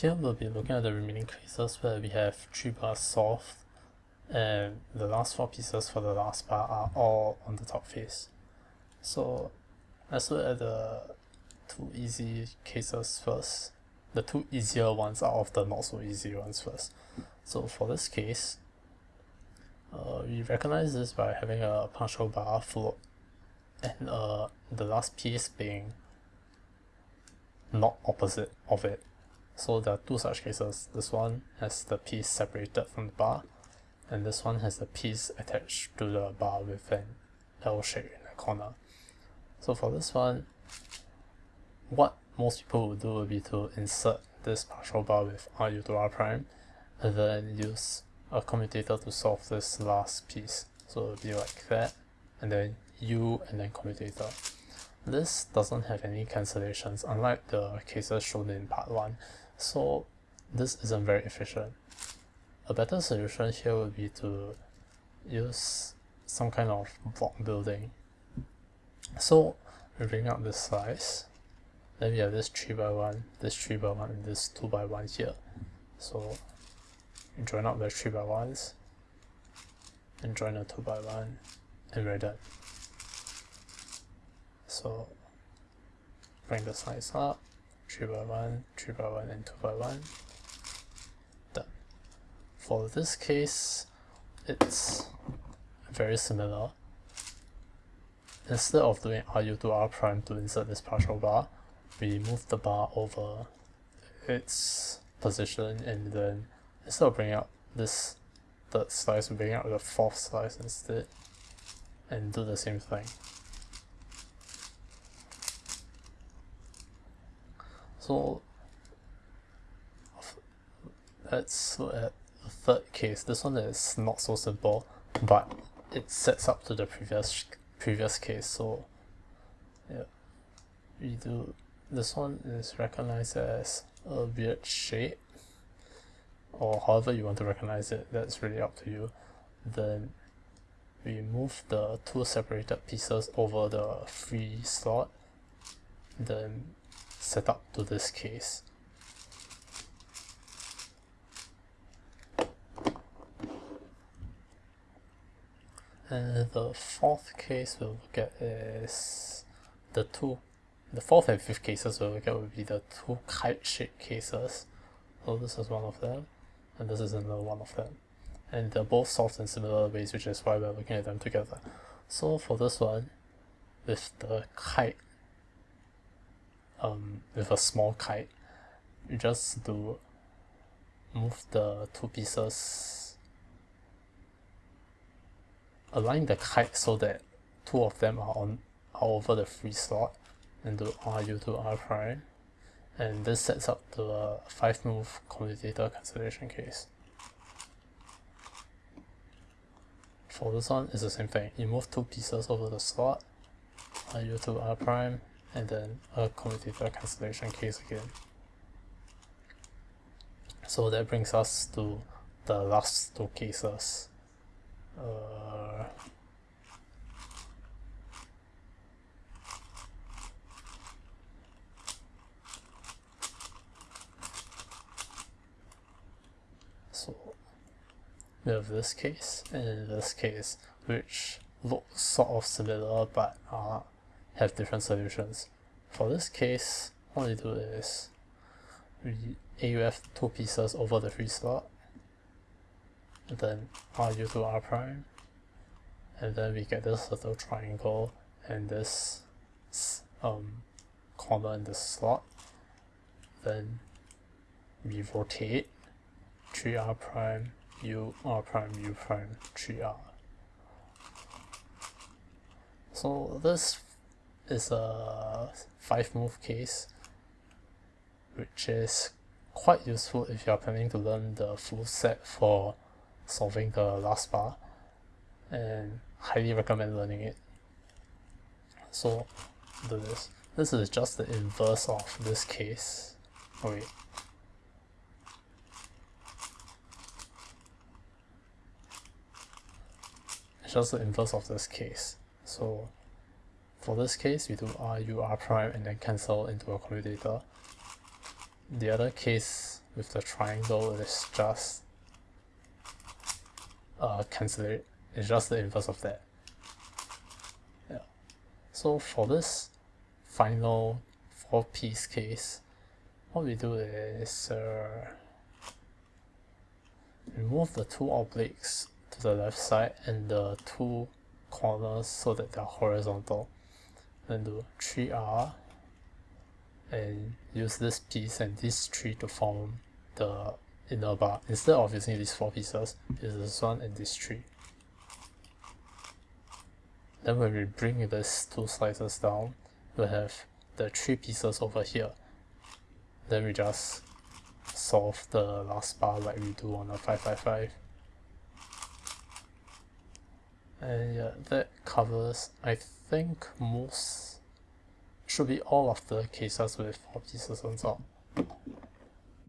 Here we'll be looking at the remaining cases where we have 3 bars solved and the last 4 pieces for the last bar are all on the top face. So let's look at the two easy cases first. The two easier ones are of the not so easy ones first. So for this case, uh, we recognize this by having a partial bar float and uh, the last piece being not opposite of it. So there are two such cases. This one has the piece separated from the bar and this one has the piece attached to the bar with an L shape in the corner. So for this one, what most people would do would be to insert this partial bar with RU to R prime and then use a commutator to solve this last piece. So it would be like that and then U and then commutator. This doesn't have any cancellations unlike the cases shown in part 1 so this isn't very efficient. A better solution here would be to use some kind of block building. So we bring up this slice, then we have this 3 by 1, this 3 by 1, and this 2 by 1 here. So join up the 3 by 1s, and join the 2 by 1, and we're done. So bring the size up, 3 by 1, 3 by 1, and 2 by 1. Done. For this case, it's very similar. Instead of doing RU to R prime to insert this partial bar, we move the bar over its position and then instead of bringing up this third slice, we bring out the fourth slice instead and do the same thing. So let's look at the third case. This one is not so simple, but it sets up to the previous previous case. So yeah, we do this one is recognized as a weird shape, or however you want to recognize it. That's really up to you. Then we move the two separated pieces over the free slot. Then set up to this case. And the fourth case we'll look at is the two, the fourth and fifth cases we'll look at will be the two kite-shaped cases. So this is one of them, and this is another one of them. And they're both solved in similar ways, which is why we're looking at them together. So for this one, with the kite um, with a small kite you just do move the two pieces align the kite so that two of them are on are over the free slot and do RU to R prime and this sets up the 5 move commutator cancellation case. For this one, it's the same thing. You move two pieces over the slot, RU to R prime, and then a commutator cancellation case again. So that brings us to the last two cases. Uh, so we have this case and this case which look sort of similar but are have different solutions. For this case, what we do is AUF two pieces over the free slot, and then RU to R prime, and then we get this little triangle and this um, corner in the slot. Then we rotate 3R prime, U, R prime, U prime, 3R. So this is a 5 move case which is quite useful if you are planning to learn the full set for solving the last bar and highly recommend learning it. So do this. This is just the inverse of this case. Oh wait. It's just the inverse of this case. So for this case, we do R, U, R prime and then cancel into a commutator. The other case with the triangle is just uh, cancel it. It's just the inverse of that. Yeah. So for this final four piece case, what we do is uh, remove the two obliques to the left side and the two corners so that they're horizontal. Then do 3R and use this piece and this tree to form the inner bar. Instead of using these four pieces, use this one and this tree. Then when we bring these two slices down, we have the three pieces over here. Then we just solve the last bar like we do on a 555. And yeah, that covers, I think, most should be all of the cases with four pieces and so on.